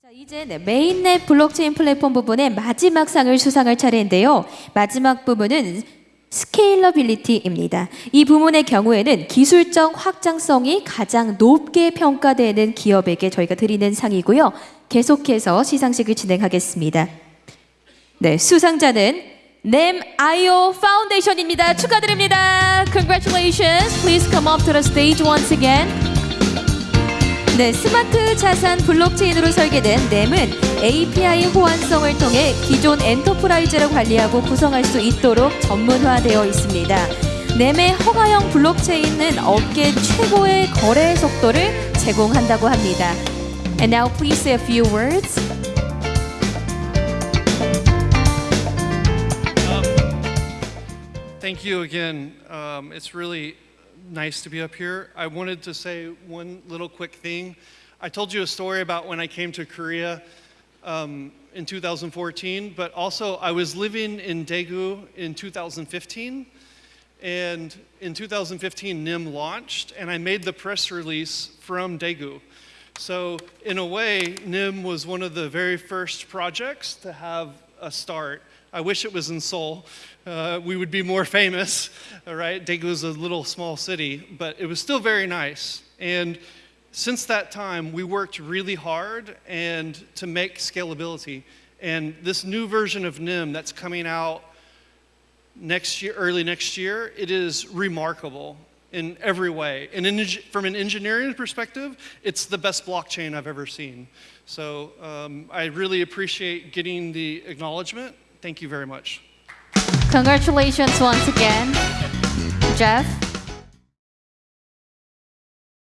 자, 이제 네, 메인넷 블록체인 플랫폼 부분의 마지막 상을 수상할 차례인데요. 마지막 부분은 스케일러빌리티입니다. 이 부문의 경우에는 기술적 확장성이 가장 높게 평가되는 기업에게 저희가 드리는 상이고요. 계속해서 시상식을 진행하겠습니다. 네, 수상자는 NEM IO 파운데이션입니다. 축하드립니다. Congratulations. Please come up to the stage once again. 네, 스마트 자산 블록체인으로 설계된 NEM은 API 호환성을 통해 기존 엔터프라이즈를 관리하고 구성할 수 있도록 전문화되어 있습니다. NEM의 허가형 블록체인은 업계 최고의 거래 속도를 제공한다고 합니다. And now please a few words. Thank you again. Um, it's really nice to be up here. I wanted to say one little quick thing. I told you a story about when I came to Korea um, in 2014, but also I was living in Daegu in 2015. And in 2015, NEM launched, and I made the press release from Daegu. So, in a way, NEM was one of the very first projects to have a start. I wish it was in Seoul. Uh, we would be more famous, all right? Daegu is a little small city, but it was still very nice. And since that time, we worked really hard and to make scalability. And this new version of NEM that's coming out next year, early next year, it is remarkable in every way. And in, from an engineering perspective, it's the best blockchain I've ever seen. So um, I really appreciate getting the acknowledgement. Thank you very much. Congratulations once again, Jeff.